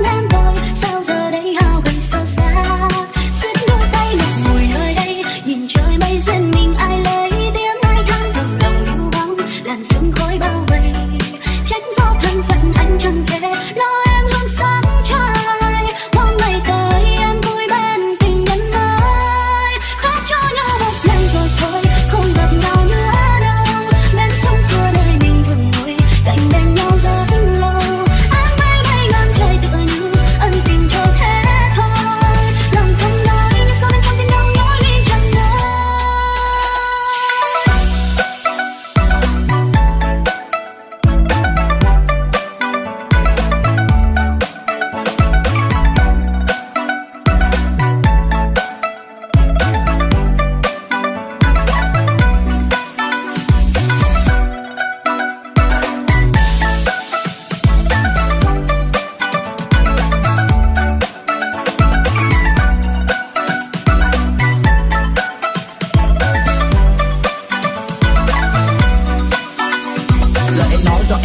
Let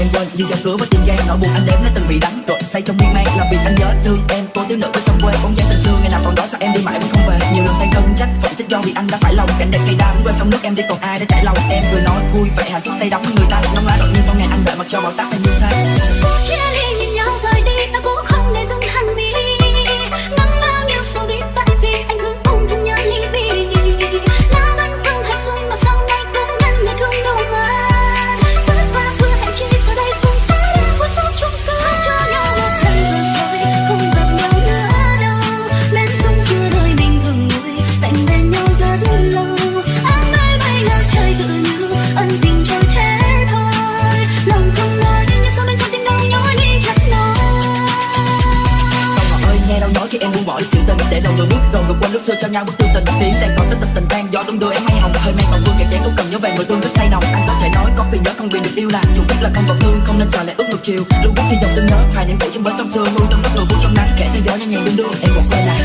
em quên. Như giao cửa với tim gian nỗi buồn anh đếm lấy từng bị đắng rồi say trong miên man làm vì anh nhớ thương em. Cô thiếu nữ bên sông quê, bóng dáng tình xưa, ngày nào còn đó sao em đi mãi vẫn không về. Nhiều lần tay cân trách phận trách do vì anh đã phải lòng. Cảnh đẹp cây đa quên sông nước em đi, còn ai để trải lòng? Em vừa nói vui vẻ, hạnh phúc say đắm. Người ta nóng lá đột nhiên con ngày anh đợi mặc cho bão táp em như xa khi em buông bỏ đi chuyện tình để đầu rồi bước đầu vượt quên lúc xưa cho nhau. Bước tương tình bất tiến đang còn tất tịch tình tan. Gió đúng đưa em hay hồng, hơi men còn vương kẹt chén cũng cần nhớ về người thương thích say nồng. Anh có thể nói có vì nhớ không vì được yêu là dù biết là không còn thương, không nên chờ lại ước ngược chiều. Lưu bước đi dòng tương nhớ hoài niệm kể trên bến sông xưa hương trong đất người vui trong nắng. Kẻ theo gió nhẹ nhàng đung đưa em một quay lại.